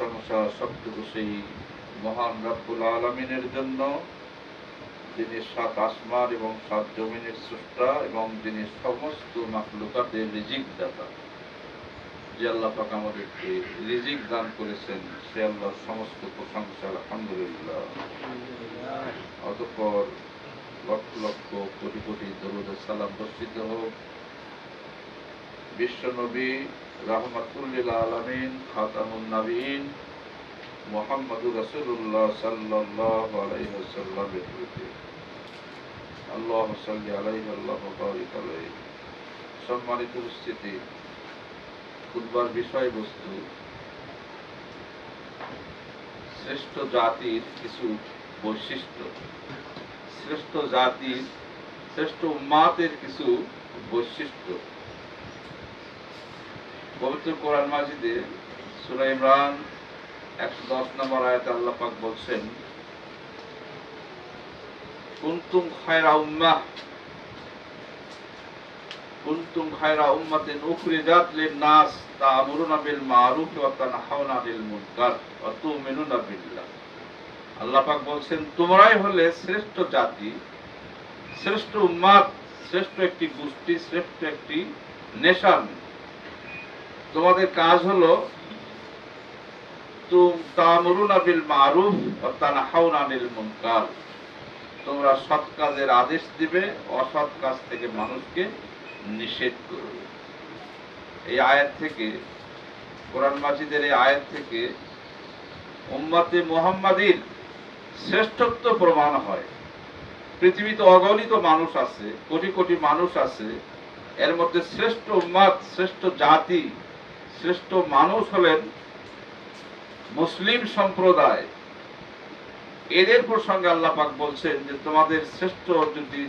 প্রশংসা সবটুকু সেই মহান রব্বুল আলমিনের জন্য। যিনি সাত আসমান এবং সাত জমিনের স্রষ্টা এবং যিনি সমস্ত মাকলুকাতের রিজিক দাতা যে আল্লাহ পাক আমাদেরকে রিজিক দান করেছেন সে আল্লাহর সমস্ত প্রশংসা আলহামদুলিল্লাহ। অতঃপর লক্ষ লক্ষ কোটি কোটি দরুদ সালাম বর্ষিত হোক। বিশ্বনবী সম্মানিত উপস্থিতি খুদবার বিষয়বস্তু। শ্রেষ্ঠ জাতির কিছু বৈশিষ্ট্য। শ্রেষ্ঠ জাতির শ্রেষ্ঠ উম্মাতের কিছু বৈশিষ্ট্য। পবিত্র কোরআন মাজিদে সুরা ইমরান একশো দশ নম্বর আয়াতে আল্লাহ পাক বলছেন, কুনতুম খায়রা উম্মাহ, কুনতুম খায়রা উম্মাতিন উখরিজাত লিন-নাস তা'মুরুনা বিল মা'রুফ ওয়া তানহাউনা আনিল মুনকার ওয়া তু'মিনুনা বিল্লাহ। আল্লাহ পাক বলছেন, তোমরাই হলে শ্রেষ্ঠ জাতি, শ্রেষ্ঠ উম্মাত শ্রেষ্ঠ একটি গোষ্ঠী, শ্রেষ্ঠ একটি নেশান তোমাদের কাজ হলো তোমরা সৎ কাজের আদেশ দিবে, অসৎ কাজ থেকে মানুষকে নিষেধ করবে। এই আয়াত থেকে, কোরআন মাজিদের এই আয়াত থেকে উম্মাতে মুহাম্মাদির শ্রেষ্ঠত্ব প্রমাণ হয়। পৃথিবীতে অগণিত মানুষ আছে, কোটি কোটি মানুষ আছে। এর মধ্যে শ্রেষ্ঠ উম্মাদ, শ্রেষ্ঠ জাতি শ্রেষ্ঠ মানুষ হলেন মুসলিম সম্প্রদায়। এদের প্রসঙ্গে আল্লাহ পাক বলছেন যে, তোমাদের শ্রেষ্ঠ যদি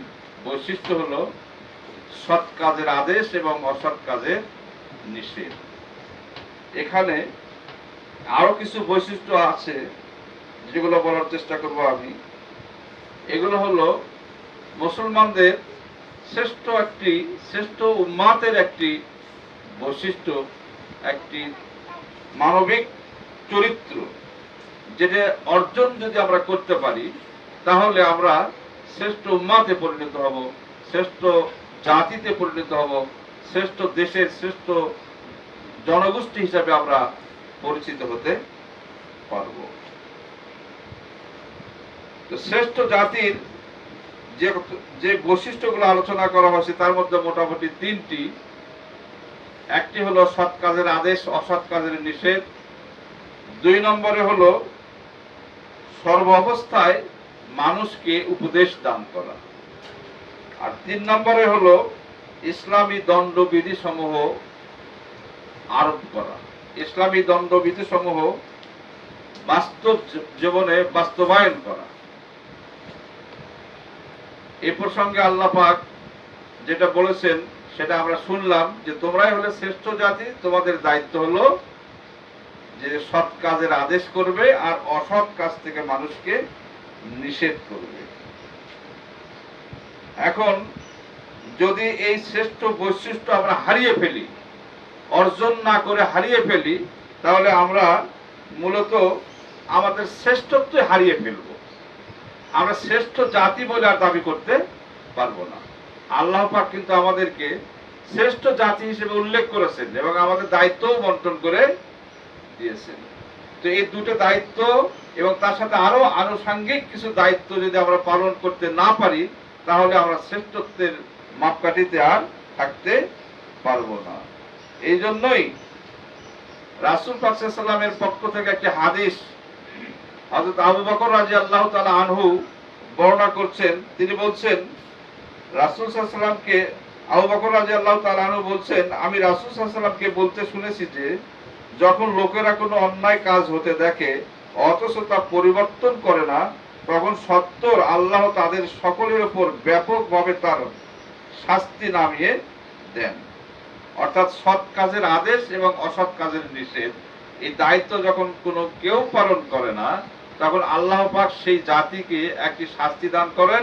বৈশিষ্ট্য হলো সৎ কাজের আদেশ এবং অসৎ কাজের নিষেধ। এখানে আরও কিছু বৈশিষ্ট্য আছে যেগুলো বলার চেষ্টা করব আমি। এগুলো হলো, মুসলমানদের শ্রেষ্ঠ একটি, শ্রেষ্ঠ উম্মাতের একটি বৈশিষ্ট্য একটি মানবিক চরিত্র যেটা অর্জন যদি আমরা করতে পারি, তাহলে আমরা শ্রেষ্ঠ উম্মাতে পরিণত হব, শ্রেষ্ঠ জাতিতে পরিণত হব, শ্রেষ্ঠ দেশের শ্রেষ্ঠ জনগোষ্ঠী হিসাবে আমরা পরিচিত হতে পারব। তো শ্রেষ্ঠ জাতির যে যে বৈশিষ্ট্যগুলো আলোচনা করা হয়েছে, তার মধ্যে মোটামুটি তিনটি একটি হলো সৎ কাজের আদেশ, অসৎ কাজের নিষেধ। দুই নম্বরে হলো সর্ব অবস্থায় মানুষকে উপদেশ দান করা। আর তিন নম্বরে হলো ইসলামী দণ্ডবিধি সমূহ আরোপ করা। ইসলামী দণ্ডবিধি সমূহ বাস্তব জীবনে বাস্তবায়ন করা। এ প্রসঙ্গে আল্লাহ পাক যেটা বলেছেন সেটা আমরা শুনলাম যে তোমরাই হলে শ্রেষ্ঠ জাতি, তোমাদের দায়িত্ব হলো যে সৎ কাজের আদেশ করবে আর অসৎ কাজ থেকে মানুষকে নিষেধ করবে। এখন যদি এই শ্রেষ্ঠ বৈশিষ্ট্য আমরা হারিয়ে ফেলি, অর্জন না করে হারিয়ে ফেলি, তাহলে আমরা মূলত আমাদের শ্রেষ্ঠত্ব হারিয়ে ফেলব। আমরা শ্রেষ্ঠ জাতি বলে আর দাবি করতে পারব না। আল্লাহ পাক কিন্তু আমাদেরকে শ্রেষ্ঠ জাতি হিসেবে উল্লেখ করেছেন এবং আমাদের দায়িত্বও বন্টন করে দিয়েছেন। তো এই দুটো দায়িত্ব এবং তার সাথে আরও আনুষাঙ্গিক কিছু দায়িত্ব যদি আমরা পালন করতে না পারি, তাহলে আমরা শ্রেষ্ঠত্বের মাপকাঠিতে আর থাকতে পারব না। এই জন্যই রাসুল পাকসাল্লামের পক্ষ থেকে একটি হাদিস হযরত আবু বকর রাজি আল্লাহ তালা আনহু বর্ণনা করছেন। তিনি বলছেন রাসুল সাল্লামকে আবু বকর আল্লাহ তালা আনহু বলছেন, আমি রাসুল সাল্লামকে বলতে শুনেছি যে, যখন লোকেরা কোনো অন্যায় কাজ হতে দেখে, অথচ তা পরিবর্তন করে না, তখন সত্তর আল্লাহ তাদের সকলের উপর ব্যাপকভাবে তার শাস্তি নামিয়ে দেন। অর্থাৎ সৎ কাজের আদেশ এবং অসৎ কাজের নিষেধ। এই দায়িত্ব যখন কোনো কেউ পালন করে না, তখন আল্লাহ পাক সেই জাতিকে একটি শাস্তি দান করেন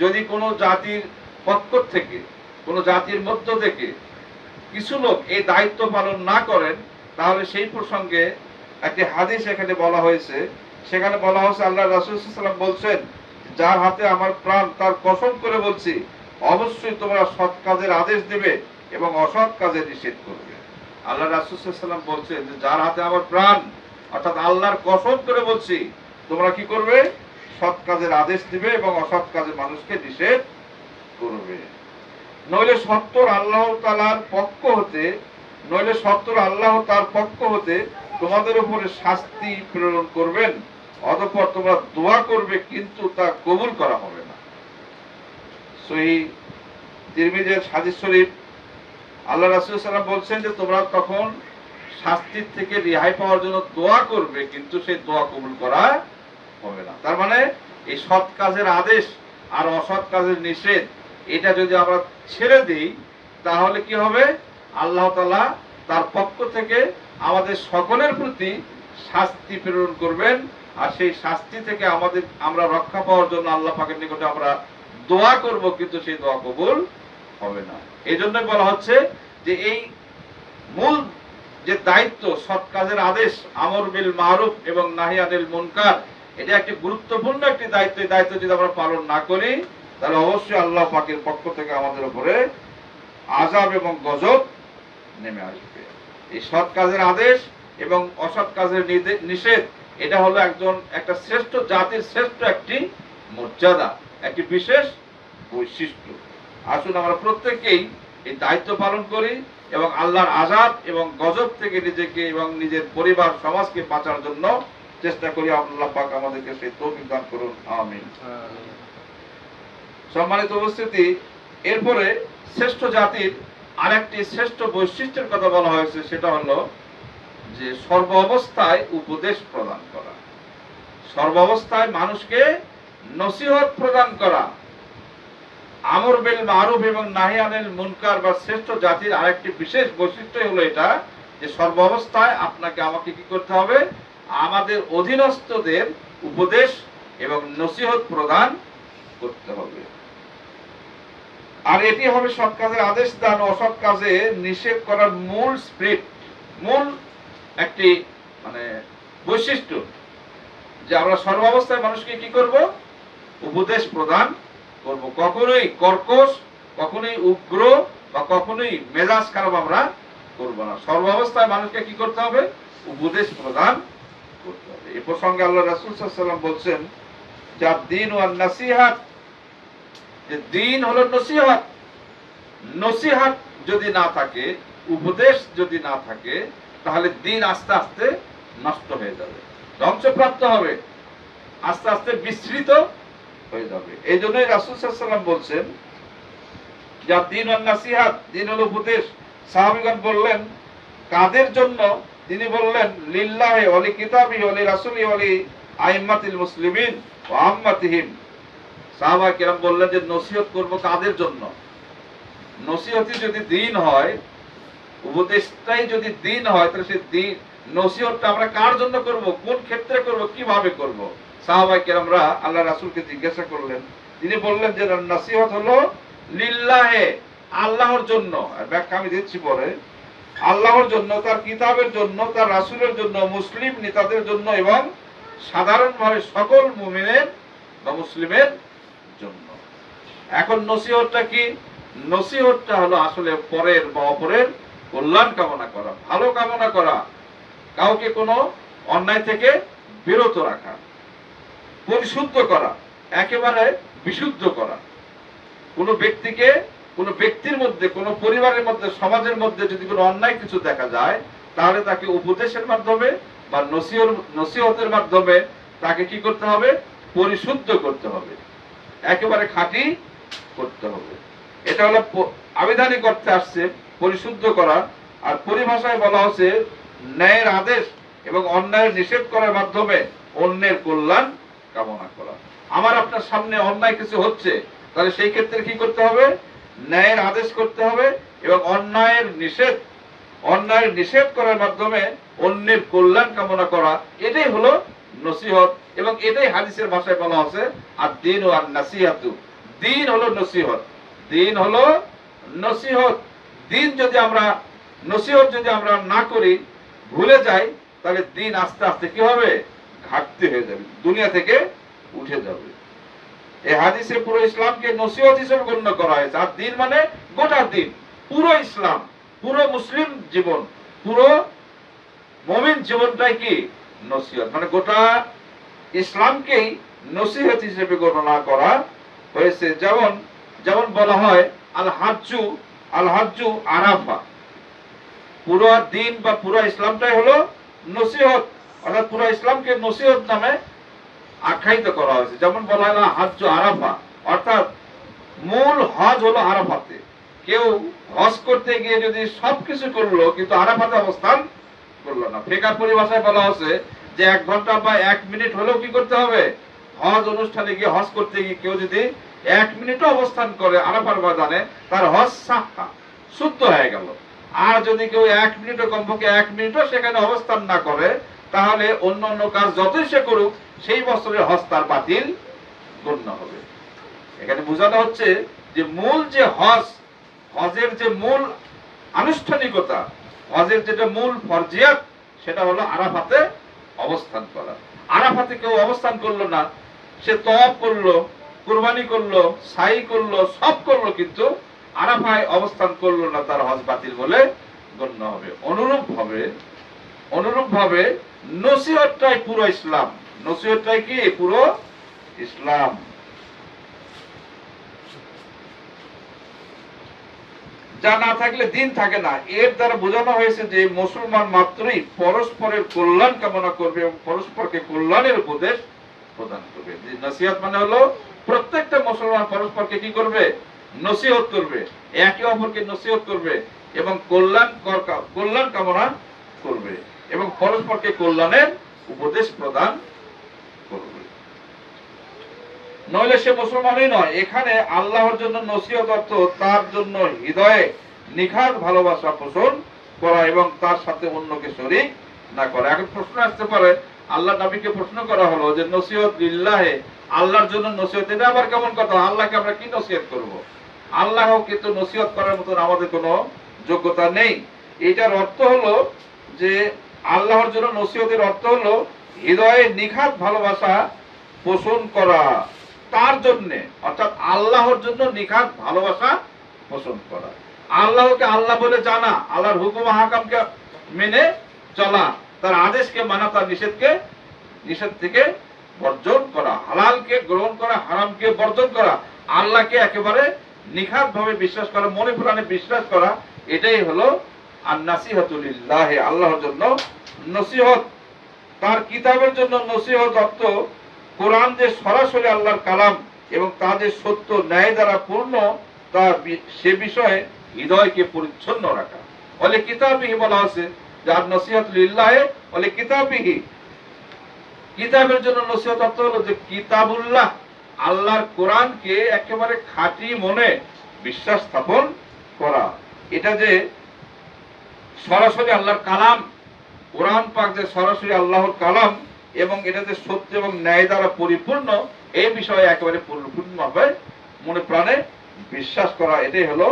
যদি কোনো জাতির পক্ষ থেকে, কোনো জাতির মধ্য থেকে কিছু লোক এই দায়িত্ব পালন না করেন, তাহলে সেই প্রসঙ্গে একটি হাদিস এখানে বলা হয়েছে। সেখানে বলা হয়েছে, আল্লাহ রাসুলাম বলছেন, যার হাতে আমার প্রাণ, তার কসম করে বলছি, অবশ্যই তোমরা সৎ কাজের আদেশ দেবে এবং অসৎ কাজে নিষেধ করবে। আল্লাহ রাসুলাম বলছেন যে, যার হাতে আমার প্রাণ, অর্থাৎ আল্লাহর কসম করে বলছি তোমরা কি করবে? সৎ কাজের আদেশ দিবে এবং অসৎ কাজে মানুষকে নিষেধ করবে। নইলে সত্তর আল্লাহ তালার পক্ষ হতে, নইলে সত্তর আল্লাহ তার পক্ষ হতে তোমাদের উপরে শাস্তি প্রেরণ করবেন, অতঃপর তোমরা দোয়া করবে কিন্তু তা কবুল করা হবে না। সহি তিরমিজের হাদিস শরীফ, আল্লাহ রাসূল সাল্লাম বলছেন যে তোমরা তখন শাস্তির থেকে রেহাই পাওয়ার জন্য দোয়া করবে, কিন্তু সেই দোয়া কবুল করা হবে না। তার মানে এই সৎ কাজের আদেশ আর অসৎ কাজের নিষেধ, এটা যদি আমরা ছেড়ে দিই, তাহলে কি হবে? আল্লাহ তালা তার পক্ষ থেকে আমাদের সকলের প্রতি শাস্তি প্রেরণ করবেন আর সেই শাস্তি থেকে আমাদের, আমরা রক্ষা পাওয়ার জন্য আল্লাহ পাকের নিকটে আমরা দোয়া করব, কিন্তু সেই দোয়া কবুল হবে না। এই জন্যই বলা হচ্ছে যে এই মূল যে দায়িত্ব, সৎ কাজের আদেশ, আমর বিল মারুফ এবং নাহিয়ানিল মুনকার এটা একটি গুরুত্বপূর্ণ একটি দায়িত্ব দায়িত্ব যদি আমরা পালন না করি, তাহলে অবশ্যই আল্লাহ পাকের পক্ষ থেকে আমাদের উপরে আজাব এবং গজব নেমে আসবে। এই সৎ কাজের আদেশ এবং অসৎ কাজের নিষেধ, এটা হলো একজন, একটা শ্রেষ্ঠ জাতির শ্রেষ্ঠ একটি মর্যাদা, একটি বিশেষ বৈশিষ্ট্য। আসুন আমরা প্রত্যেকেই এই দায়িত্ব পালন করি এবং আল্লাহর আজাদ এবং গজব থেকে নিজেকে এবং নিজের পরিবার, সমাজকে বাঁচার জন্য চেষ্টা করি আল্লাহ পাক আমাদেরকে সেই তৌফিক দান করুন আমিন। সম্মানিত উপস্থিতি এরপরে শ্রেষ্ঠ জাতির আরেকটি শ্রেষ্ঠ বৈশিষ্ট্যের কথা বলা হয়েছে সেটা হলো যে সর্ব অবস্থায় উপদেশ প্রদান করা। সর্ব অবস্থায় মানুষকে নসিহত প্রদান করা। আমর বিল মারুফ এবং নাহিয়ানিল মুনকার বা শ্রেষ্ঠ জাতির আরেকটি বিশেষ বৈশিষ্ট্য হলো এটা যে সর্ব অবস্থায় আপনাকে আমাকে কি করতে হবে? আমাদের অধীনস্থদের উপদেশ এবং নসিহত প্রদান করতে হবে। আর এটি হবে সৎ কাজের আদেশ দান অসৎ কাজে নিষেধ করার মূল স্পিরিট মূল একটি মানে বৈশিষ্ট্য যে আমরা সর্বাবস্থায় মানুষকে কি করব? উপদেশ প্রদান করব। কখনোই কর্কশ, কখনোই উগ্র বা কখনোই মেজাজ খারাপ আমরা করব না। সর্বাবস্থায় মানুষকে কি করতে হবে? উপদেশ প্রদান করতে হবে। এই প্রসঙ্গে আল্লাহ রাসূল ওয়াসাল্লাম বলছেন যা দিন নাসিহাত, যে দিন হলো নসিহত নসিহত যদি না থাকে, উপদেশ যদি না থাকে, তাহলে দিন আস্তে আস্তে নষ্ট হয়ে যাবে। ধ্বংসপ্রাপ্ত হবে, আস্তে আস্তে বিস্তৃত হয়ে যাবে। এই জন্যই রাসুল সাল্লাম বলছেন যা দিন ও নাসিহাত, দিন হলো উপদেশ। সাহাবিগণ বললেন, কাদের জন্য তিনি বললেন, লিল্লাহে অলি কিতাবি অলি রাসুলি অলি আইম্মাতিল মুসলিমিন ও আম্মাতিহিম। সাহাবা কিরাম বললেন যে, নসিহত করব কাদের জন্য? নসিহতই যদি দিন হয়, উপদেশটাই যদি দিন হয়, তাহলে সেই দিন, নসিহতটা আমরা কার জন্য করব? কোন ক্ষেত্রে করব? কীভাবে করব? সাহাবাই কেরামরা আল্লাহ রাসুলকে জিজ্ঞাসা করলেন। তিনি বললেন যে, নসিহত হলো লিল্লাহে, আল্লাহর জন্য। আর ব্যাখ্যা আমি দিচ্ছি পরে। আল্লাহর জন্য, তার কিতাবের জন্য, তার রাসূলের জন্য, মুসলিম নেতাদের জন্য এবং সাধারণভাবে সকল মুমিনের বা মুসলিমের জন্য। এখন নসিহতটা কি? নসিহতটা হলো আসলে পরের বা অপরের কল্যাণ কামনা করা, ভালো কামনা করা, কাউকে কোনো অন্যায় থেকে বিরত রাখা, পরিশুদ্ধ করা, একেবারে বিশুদ্ধ করা। কোনো ব্যক্তিকে কোনো ব্যক্তির মধ্যে, কোনো পরিবারের মধ্যে, সমাজের মধ্যে যদি কোনো অন্যায় কিছু দেখা যায়, তাহলে তাকে উপদেশের মাধ্যমে বা নসিহতের মাধ্যমে তাকে কি করতে হবে? পরিশুদ্ধ করতে হবে। একেবারে খাঁটি করতে হবে। এটা হলো আবিধানিক অর্থে আসছে পরিশুদ্ধ করা, আর পরিভাষায় বলা হচ্ছে ন্যায়ের আদেশ এবং অন্যায়ের নিষেধ করার মাধ্যমে অন্যের কল্যাণ কামনা করা। আমার আপনার সামনে অন্যায় কিছু হচ্ছে, তাহলে সেই ক্ষেত্রে কি করতে হবে? ন্যায়ের আদেশ করতে হবে এবং অন্যায়ের নিষেধ অন্যায়ের নিষেধ করার মাধ্যমে অন্যের কল্যাণ কামনা করা, এটাই হলো নসিহত এবং এটাই হাদিসের ভাষায় বলা আছে আর দিন ও আর নাসিহাতু দিন হলো নসিহত। দিন হলো নসিহত। দিন যদি আমরা, নসিহত যদি আমরা না করি, ভুলে যাই, তাহলে দিন আস্তে আস্তে কি হবে? ঘাটতি হয়ে যাবে। দুনিয়া থেকে উঠে যাবে। এই হাদিসে পুরো ইসলামকে নসিহত হিসেবে গণ্য করা হয়েছে। আর দিন মানে গোটা দিন, পুরো ইসলাম, পুরো মুসলিম জীবন, পুরো মমিন জীবনটাই কি? নসিহত। মানে গোটা ইসলামকেই নসিহত হিসেবে গণনা করা হয়েছে। যেমন যেমন বলা হয় আল হাজ্জু আল হাজ্জু আরাফা। পুরো দিন বা পুরো ইসলামটাই হলো নসিহত। অর্থাৎ পুরো ইসলামকে নসিহত নামে আখ্যায়িত করা হয়েছে। যেমন বলা হয় না, হাজ্জু আরাফা। অর্থাৎ মূল হজ হলো আরাফাতে। কেউ হজ করতে গিয়ে যদি সবকিছু করল, কিন্তু আরাফাতে অবস্থান করল না। ফেকার পরিভাষায় বলা হচ্ছে যে এক ঘণ্টা বা এক মিনিট হলেও কি করতে হবে? হজ অনুষ্ঠানে গিয়ে হজ করতে গিয়ে কেউ যদি এক মিনিটও অবস্থান করে আরাফার ময়দানে, তার হজ সাহা শুদ্ধ হয়ে গেল। আর যদি কেউ এক মিনিটও কমপক্ষে এক মিনিটও সেখানে অবস্থান না করে, তাহলে অন্য অন্য কাজ যতই সে করুক সেই বছরের হজ তার বাতিল, গণ্য হবে। এখানে বোঝানো হচ্ছে যে মূল যে হজ, হজের যে মূল আনুষ্ঠানিকতা, হজের যেটা মূল ফরজিয়াত, সেটা হলো আরাফাতে অবস্থান করা। আরাফাতে কেউ অবস্থান করল না, সে তপ করল, কুরবানি করল, সাই করল, সব করল, কিন্তু আরাফায় অবস্থান করল না, তার হজ বাতিল বলে গণ্য হবে। অনুরূপ হবে অনুরূপ ভাবে নসিহতটাই পুরো ইসলাম। নসিহতটাই কি? পুরো ইসলাম। যা না থাকলে দিন থাকে না। এর দ্বারা বোঝানো হয়েছে যে মুসলমান মাত্রই পরস্পরের কল্যাণ কামনা করবে এবং পরস্পরকে কল্যাণের উপদেশ প্রদান করবে। নসিহত মানে হলো প্রত্যেকটা মুসলমান পরস্পরকে কি করবে? নসিহত করবে। একে অপরকে নসিহত করবে এবং কল্যাণ কল্যাণ কামনা করবে এবং পরস্পরকে কল্যাণের উপদেশ প্রদান করবে নইলে সে মুসলমানই নয়। এখানে আল্লাহর জন্য নসিহত অর্থ তার জন্য হৃদয়ে নিখাত ভালোবাসা পোষণ করা এবং তার সাথে অন্যকে শরীক না করা। এখন প্রশ্ন আসতে পারে, আল্লাহ নবীকে প্রশ্ন করা হলো যে নসিহত লিল্লাহে আল্লাহর জন্য নসিহত, এটা আবার কেমন কথা? আল্লাহকে আমরা কি নসিহত করব? আল্লাহ কিন্তু নসিহত করার মতন আমাদের কোনো যোগ্যতা নেই। এটার অর্থ হলো যে আল্লাহর জন্য নসিহতের অর্থ হলো হৃদয়ে নিখাত ভালোবাসা পোষণ করা। তার জন্য, অর্থাৎ আল্লাহর জন্য নিখাত ভালোবাসা পোষণ করা। আল্লাহকে আল্লাহ বলে জানা, আল্লাহর হুকুম হাকামকে মেনে চলা, তার আদেশকে মানা, তার নিষেধকে, নিষেধ থেকে বর্জন করা, হালালকে গ্রহণ করা, হারামকে বর্জন করা, আল্লাহকে একেবারে নিখাত ভাবে বিশ্বাস করা, মনে প্রাণে বিশ্বাস করা, এটাই হলো আর নাসিহতুল্লাহ আল্লাহর জন্য নসিহত। তার কিতাবের জন্য নসিহত অর্থ কোরআন যে সরাসরি আল্লাহর কালাম এবং তা যে সত্য ন্যায় দ্বারা পূর্ণ তা সে বিষয়ে হৃদয়কে পরিচ্ছন্ন রাখা। বলে কিতাবিহি বলা আছে যার নসিহত লিল্লাহে বলে কিতাবিহি। কিতাবের জন্য নসিহত অর্থ হলো যে, কিতাবুল্লাহ, আল্লাহর কোরআনকে একেবারে খাঁটি মনে বিশ্বাস স্থাপন করা। এটা যে সরাসরি আল্লাহর কালাম, কোরআন পাক যে সরাসরি আল্লাহর কালাম এবং এটা যে সত্য এবং ন্যায় দ্বারা পরিপূর্ণ, এই বিষয়ে একেবারে পরিপূর্ণভাবে মনে প্রাণে বিশ্বাস করা, এটাই হলো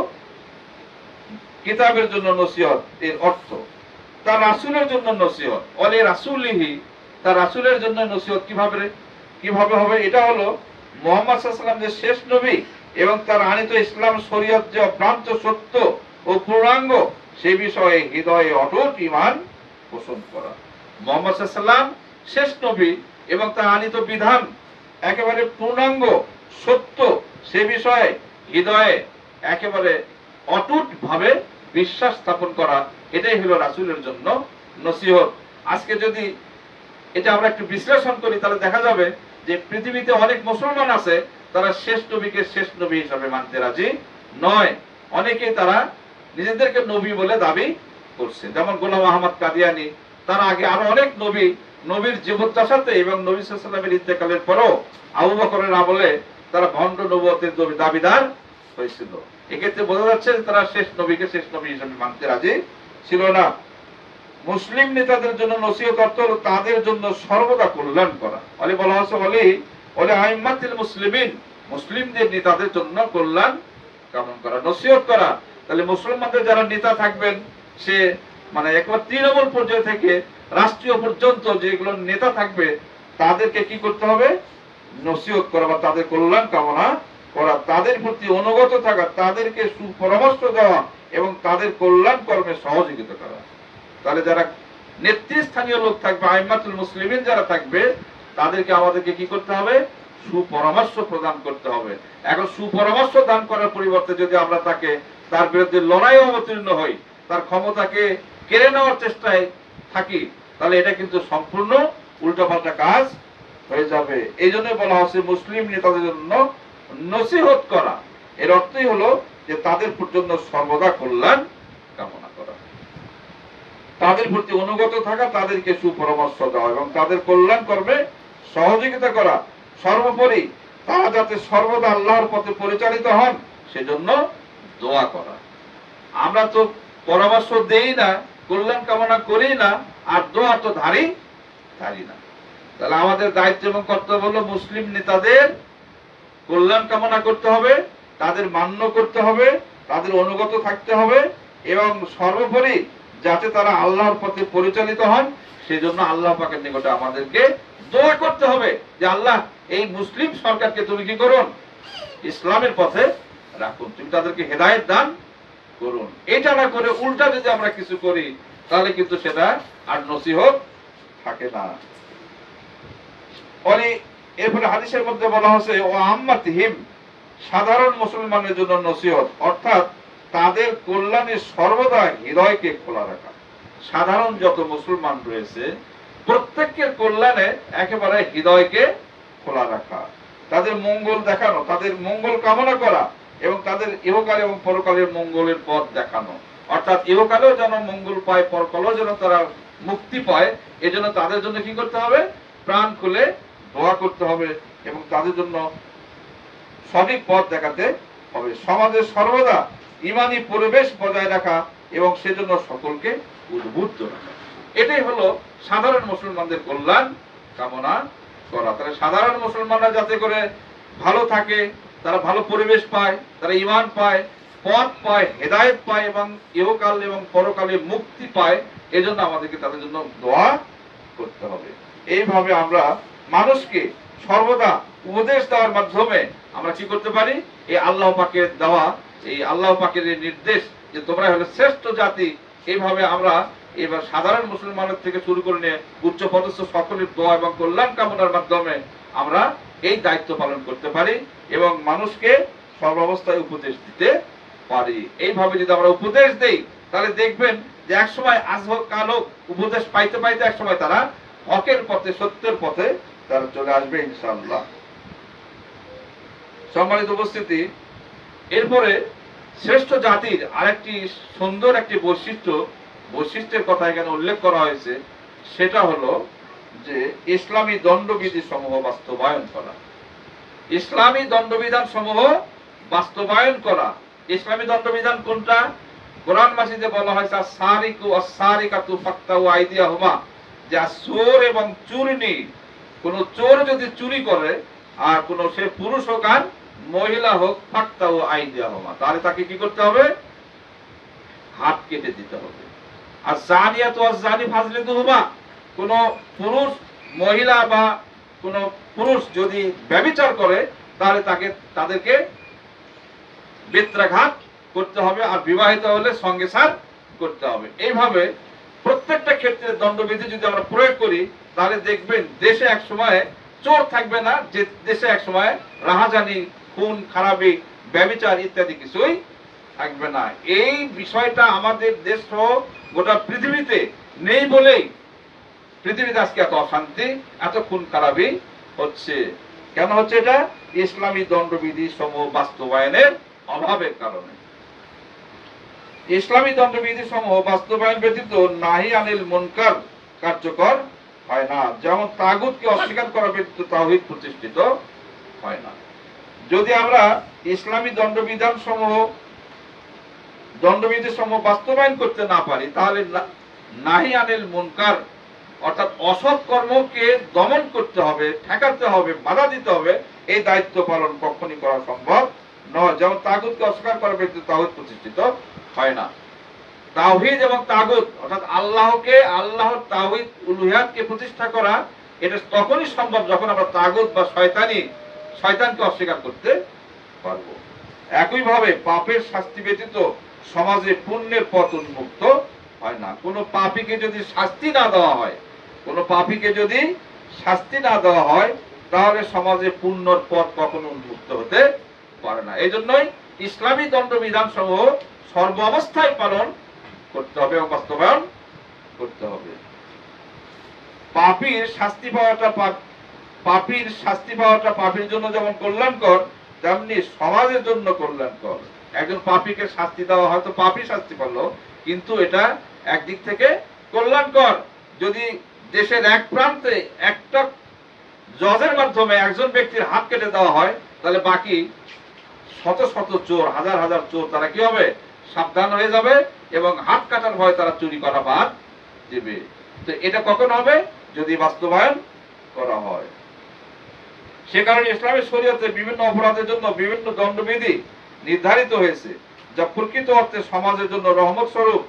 কিতাবের জন্য নসিহত, এর অর্থ। তার রাসুলের জন্য নসিহত। অলে রাসুলিহি, তার রাসুলের জন্য নসিহত কীভাবে কীভাবে হবে? এটা হলো মোহাম্মদ সাল্লাম যে শেষ নবী এবং তার আনিত ইসলাম শরীয়ত যে অভ্রান্ত সত্য ও পূর্ণাঙ্গ, সে বিষয়ে হৃদয়ে অটুট ইমান পোষণ করা। মোহাম্মদ সাল্লাম শেষ নবী এবং তার আনিত বিধান একেবারে পূর্ণাঙ্গ, সত্য, সে বিষয়ে হৃদয়ে একেবারে অটুট ভাবে বিশ্বাস স্থাপন করা, এটাই হলো রাসূলের জন্য নসিহত। আজকে যদি এটা আমরা একটু বিশ্লেষণ করি, তাহলে দেখা যাবে যে পৃথিবীতে অনেক মুসলমান আছে, তারা শেষ নবীকে শেষ নবী হিসাবে মানতে রাজি নয়। অনেকেই তারা নিজেদেরকে নবী বলে দাবি করছে। যেমন গোলাম আহমদ কাদিয়ানি, তার আগে আরও অনেক নবী নবীর জীবদ্দশাতে এবং নবী সাল্লামের ইন্তেকালের পরও আবু বকরের আমলে তারা ভণ্ড নবতের দাবি- দাবিদার হয়েছিল। এক্ষেত্রে বোঝা যাচ্ছে তারা শেষ নবীকে শেষ নবী হিসেবে মানতে রাজি ছিল না। মুসলিম নেতাদের জন্য নসিহত অর্থ হলো তাদের জন্য সর্বদা কল্যাণ করা। অলি বলা হচ্ছে অলি অলি আইমাতিল মুসলিমিন, মুসলিমদের নেতাদের জন্য কল্যাণ কামন করা, নসিহত করা। তাহলে মুসলমানদের যারা নেতা থাকবেন, সে মানে একবার তৃণমূল পর্যায় থেকে রাষ্ট্রীয় পর্যন্ত যেগুলো নেতা থাকবে, তাদেরকে কি করতে হবে? নসিহত করা বা তাদের কল্যাণ কামনা করা, তাদের প্রতি অনুগত থাকা, তাদেরকে সুপরামর্শ দেওয়া এবং তাদের কল্যাণ কর্মে সহযোগিতা করা। তাহলে যারা নেতৃস্থানীয় লোক থাকবে, আইমাতুল মুসলিমিন যারা থাকবে, তাদেরকে আমাদেরকে কি করতে হবে? সুপরামর্শ প্রদান করতে হবে। এখন সুপরামর্শ দান করার পরিবর্তে যদি আমরা তাকে, তার বিরুদ্ধে লড়াই অবতীর্ণ হই, তার ক্ষমতাকে কেড়ে নেওয়ার চেষ্টায় থাকি তাহলে এটা কিন্তু সম্পূর্ণ উল্টাপাল্টা কাজ হয়ে যাবে। এই জন্য বলা হচ্ছে মুসলিম নেতাদের জন্য নসিহত করা। এর অর্থই হলো যে তাদের জন্য সর্বদা কল্যাণ কামনা করা। তাদের প্রতি অনুগত থাকা, তাদেরকে সুপরামর্শ দেওয়া এবং তাদের কল্যাণ কর্মে সহযোগিতা করা। সর্বোপরি তারা যাতে সর্বদা আল্লাহর পথে পরিচালিত হন, সেজন্য দোয়া করা। আমরা তো পরামর্শ দেই না কল্যাণ কামনা করি না, আর দোয়া তো ধারি ধারি না। তাহলে আমাদের দায়িত্ব এবং কর্তব্য হলো মুসলিম নেতাদের কল্যাণ কামনা করতে হবে, তাদের মান্য করতে হবে, তাদের অনুগত থাকতে হবে, এবং সর্বোপরি যাতে তারা আল্লাহর পথে পরিচালিত হন, সেজন্য আল্লাহ পাকের নিকটে আমাদেরকে দোয়া করতে হবে যে, আল্লাহ, এই মুসলিম সরকারকে তুমি কি করুন? ইসলামের পথে রাখুন। তুমি তাদেরকে হেদায়েত দান করুন। এটা না করে উল্টা যদি আমরা কিছু করি, তাহলে কিন্তু সেটা আর নসিহত থাকে না। এরপরে হাদিসের মধ্যে বলা হচ্ছে ও আম্মাতিহিম, সাধারণ মুসলমানের জন্য নসিহত। অর্থাৎ তাদের কল্যাণে সর্বদা হৃদয়কে খোলা রাখা। সাধারণ যত মুসলমান রয়েছে, প্রত্যেকের কল্যাণে একেবারে হৃদয়কে খোলা রাখা। তাদের মঙ্গল দেখানো, তাদের মঙ্গল কামনা করা এবং তাদের ইহকাল এবং পরকালের মঙ্গলের পথ দেখানো। অর্থাৎ ইহকালেও যেন মঙ্গল পায়, পরকালেও যেন তারা মুক্তি পায়, এজন্য তাদের জন্য কি করতে হবে? প্রাণ খুলে দোয়া করতে হবে এবং তাদের জন্য সঠিক পথ দেখাতে হবে। সমাজে সর্বদা ইমানি পরিবেশ বজায় রাখা এবং সেজন্য সকলকে উদ্বুদ্ধ রাখা। এটাই হলো সাধারণ মুসলমানদের কল্যাণ কামনা করা। তাহলে সাধারণ মুসলমানরা যাতে করে ভালো থাকে তারা ভালো পরিবেশ পায়, তারা ইমান পায়, পথ পায়, হেদায়েত পায় এবং ইহকাল এবং পরকালে মুক্তি পায়, এজন্য আমাদেরকে তাদের জন্য দোয়া করতে হবে। এইভাবে আমরা মানুষকে সর্বদা উপদেশ দেওয়ার মাধ্যমে আমরা কি করতে পারি? এই আল্লাহ পাকের দেওয়া, এই আল্লাহ পাকের এই নির্দেশ যে তোমরা হলো শ্রেষ্ঠ জাতি, এইভাবে আমরা এবার সাধারণ মুসলমানের থেকে শুরু করে নিয়ে উচ্চ পদস্থ সকলের দোয়া এবং কল্যাণ কামনার মাধ্যমে আমরা এই দায়িত্ব পালন করতে পারি এবং মানুষকে সর্বাবস্থায় উপদেশ দিতে পারি। এইভাবে যদি আমরা উপদেশ দেই, তাহলে দেখবেন যে এক সময় আজ হোক কাল হোক উপদেশ পাইতে পাইতে এক সময় তারা হকের পথে, সত্যের পথে তারা চলে আসবে ইনশাআল্লাহ। সম্মানিত উপস্থিতি, এরপরে শ্রেষ্ঠ জাতির আরেকটি সুন্দর একটি বৈশিষ্ট্য, বৈশিষ্ট্যের কথা এখানে উল্লেখ করা হয়েছে, সেটা হলো যে ইসলামী দণ্ডবিধি সমূহ বাস্তবায়ন করা। ইসলামী দণ্ডবিধান সমূহ বাস্তবায়ন করা। ইসলামী দণ্ডবিধান কোনটা? কোরআন মাসিদে বলা হয়েছে সারিকু আসারিকাতু ফাক্তাউ আইদিয়াহুমা। যা চোর এবং চুরনি, কোন চোর যদি চুরি করে, আর কোন সে পুরুষ হোক আর মহিলা হোক ফাক্তাউ আইদিয়াহুমা। তাহলে তাকে কি করতে হবে? হাত কেটে দিতে হবে। আর জানিয়া তো আর জানি ফাজলে দুহুমা কোন পুরুষ, মহিলা বা কোন পুরুষ যদি ব্যবিচার করে, তাহলে তাকে, তাদেরকে বেত্রাঘাত করতে হবে আর বিবাহিত হলে সঙ্গে সার করতে হবে। এইভাবে প্রত্যেকটা ক্ষেত্রে দণ্ডবিধি যদি আমরা প্রয়োগ করি, তাহলে দেখবেন দেশে এক সময় চোর থাকবে না, যে দেশে এক সময় রাহাজানি, খুন, খারাপি ব্যবিচার ইত্যাদি কিছুই থাকবে না। এই বিষয়টা আমাদের দেশ সহ গোটা পৃথিবীতে নেই বলেই পৃথিবীতে আজকে এত অশান্তি এত খুন খারাপি হচ্ছে। কেন হচ্ছে এটা? ইসলামী দণ্ডবিধি সমূহ বাস্তবায়নের অভাবের কারণে। ইসলামী দণ্ডবিধি সমূহ বাস্তবায়ন ব্যতীত নাহি আনিল মুনকার কার্যকর হয় না। যেমন তাগুতকে অস্বীকার করা ব্যতীত তাওহীদ প্রতিষ্ঠিত হয় না। যদি আমরা ইসলামী দণ্ডবিধান সমূহ, দণ্ডবিধি সমূহ বাস্তবায়ন করতে না পারি, তাহলে নাহি আনিল মুনকার অর্থাৎ অসৎ কর্মকে দমন করতে হবে, ঠেকাতে হবে, বাধা দিতে হবে, এই দায়িত্ব পালন কখনই করা সম্ভব নয়। যেমন তাগুতকে অস্বীকার করা ব্যতীত তাগুত প্রতিষ্ঠিত হয় না। তাওহীদ এবং তাগুত, অর্থাৎ আল্লাহকে, আল্লাহর তাওহীদ উলুহিয়াতকে প্রতিষ্ঠা করা, এটা তখনই সম্ভব যখন আমরা তাগুত বা শয়তানি, শয়তানকে অস্বীকার করতে পারব। একইভাবে পাপের শাস্তি ব্যতীত সমাজে পুণ্যের পথ উন্মুক্ত হয় না। কোনো পাপীকে যদি শাস্তি না দেওয়া হয় কোনো পাপীকে যদি শাস্তি না দেওয়া হয়, তাহলে সমাজে পুণ্যর পথ কখনো উন্মুক্ত হতে পারে না। এই জন্যই ইসলামী দণ্ডবিধান সমূহ সর্ব অবস্থায় পালন করতে হবে বাস্তবায়ন করতে হবে। পাপীর শাস্তি পাওয়াটা পাপ- পাপীর শাস্তি পাওয়াটা পাপীর জন্য যেমন কল্যাণকর, তেমনি সমাজের জন্য কল্যাণকর। একজন পাপীকে শাস্তি দেওয়া হয়তো পাপী শাস্তি পারল কিন্তু এটা একদিক থেকে কল্যাণকর। যদি দেশের এক প্রান্তে একটা জজের মাধ্যমে একজন ব্যক্তির হাত কেটে দেওয়া হয়, তাহলে বাকি শত শত চোর, হাজার হাজার চোর, তারা কি হবে? সাবধান হয়ে যাবে এবং হাত কাটার ভয় তারা চুরি করা বাদ দেবে। তো এটা কখন হবে? যদি বাস্তবায়ন করা হয়। সে কারণে ইসলামী শরীয়তে বিভিন্ন অপরাধের জন্য বিভিন্ন দণ্ডবিধি নির্ধারিত হয়েছে, যা প্রকৃত অর্থে সমাজের জন্য রহমত স্বরূপ।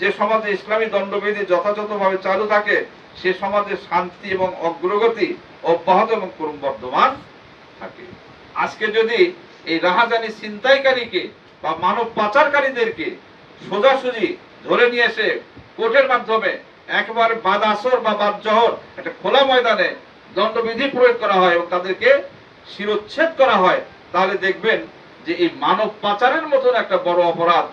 যে সমাজে ইসলামী দণ্ডবিধি যথাযথভাবে চালু থাকে সে সমাজে শান্তি এবং অগ্রগতি অব্যাহত এবং ক্রমবর্ধমান থাকে। আজকে যদি এই রাহাজানি ছিনতাইকারীকে বা মানব পাচারকারীদেরকে সোজাসুজি ধরে নিয়ে এসে কোর্টের মাধ্যমে একবার বাদ আসর বা বাদ জহর একটা খোলা ময়দানে দণ্ডবিধি প্রয়োগ করা হয় এবং তাদেরকে শিরোচ্ছেদ করা হয়, তাহলে দেখবেন যে এই মানব পাচারের মতন একটা বড় অপরাধ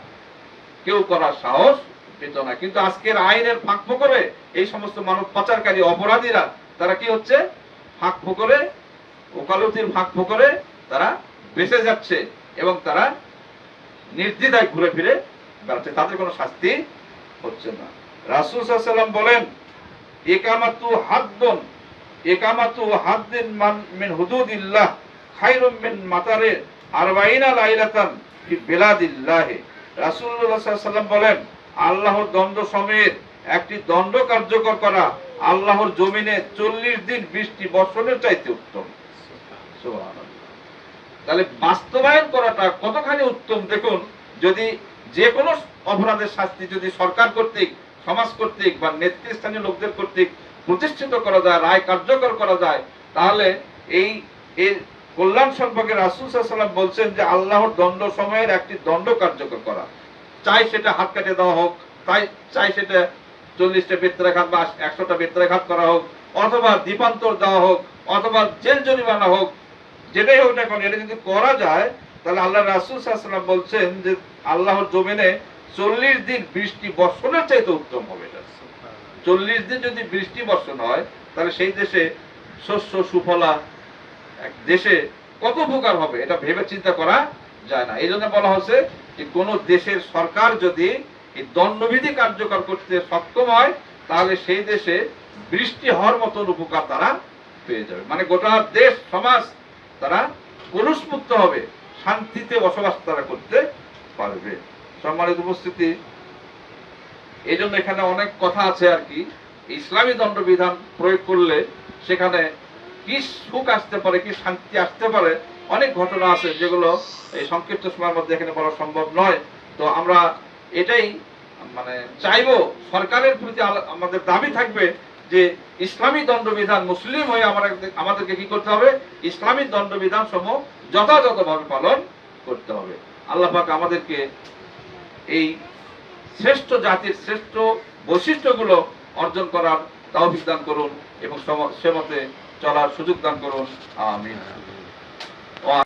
কেউ করার সাহস পেত না। কিন্তু আজকের আইনের ফাঁক ফোকরে এই সমস্ত মানব পাচারকারী অপরাধীরা, তারা কি হচ্ছে? ফাঁক ফোকরে, ওকালতির ফাঁক ফোকরে তারা বেঁচে যাচ্ছে এবং তারা নির্দ্বিধায় ঘুরে ফিরে বেড়াচ্ছে। তাদের কোনো শাস্তি হচ্ছে না। রাসুল সাল্লাম বলেন, একামাতু হাত হাদ্দন, একামাতু হাদ্দিন মান মিন হুদুদিল্লাহ, খায়রুম মিন মাতারে আরবাইনা লাইলাতান ফি বিলাদিল্লাহ। রাসূলুল্লাহ সাল্লাম বলেন আল্লাহর দণ্ড সমেত একটি দণ্ড কার্যকর করা আল্লাহর জমিনে চল্লিশ দিন বৃষ্টি বর্ষণের চাইতে উত্তম। তাহলে বাস্তবায়ন করাটা কতখানি উত্তম? দেখুন, যদি যে কোনো অপরাধের শাস্তি যদি সরকার কর্তৃক, সমাজ কর্তৃক বা নেতৃস্থানীয় লোকদের কর্তৃক প্রতিষ্ঠিত করা যায়, রায় কার্যকর করা যায়, তাহলে এই এর কল্যাণ সম্পর্কে রাসুল সাল্লাম বলছেন যে আল্লাহর দণ্ড সময়ের একটি দণ্ড কার্যকর করা। চাই সেটা হাত কাটে দেওয়া হোক তাই চাই সেটা চল্লিশটা বেত্রাঘাত বা একশোটা বেত্রাঘাত করা হোক, অথবা দ্বীপান্তর দেওয়া হোক, অথবা জেল জরিমানা হোক, যেটাই হোক না কেন, এটা যদি করা যায়, তাহলে আল্লাহ রাসুল সাল্লাম বলছেন যে আল্লাহর জমিনে চল্লিশ দিন বৃষ্টি বর্ষণের চাইতে উত্তম হবে। চল্লিশ দিন যদি বৃষ্টি বর্ষণ হয়, তাহলে সেই দেশে শস্য, সুফলা, এক দেশে কত উপকার হবে, এটা ভেবে চিন্তা করা যায় না। এই জন্য বলা হচ্ছে যে কোন দেশের সরকার যদি এই দণ্ডবিধি কার্যকর করতে সক্ষম হয়, তাহলে সেই দেশে বৃষ্টি হওয়ার মতন উপকার তারা পেয়ে যাবে। মানে গোটা দেশ, সমাজ তারা কলুষমুক্ত হবে, শান্তিতে বসবাস তারা করতে পারবে। সম্মানিত উপস্থিতি এই জন্য এখানে অনেক কথা আছে আর কি। ইসলামী দণ্ডবিধান প্রয়োগ করলে সেখানে কি সুখ আসতে পারে, কি শান্তি আসতে পারে অনেক ঘটনা আছে যেগুলো এই সংক্ষিপ্ত সময়ের মধ্যে এখানে বলা সম্ভব নয়। তো আমরা এটাই মানে চাইব সরকারের প্রতি আমাদের দাবি থাকবে যে ইসলামী দণ্ডবিধান মুসলিম হয়ে আমাদেরকে কি করতে হবে? ইসলামী দণ্ডবিধান সমূহ যথাযথভাবে পালন করতে হবে। আল্লাহ পাক আমাদেরকে এই শ্রেষ্ঠ জাতির শ্রেষ্ঠ বৈশিষ্ট্যগুলো অর্জন করার তৌফিক দান করুন এবং সে মতে চলার সুযোগ দান করুন। আমিন।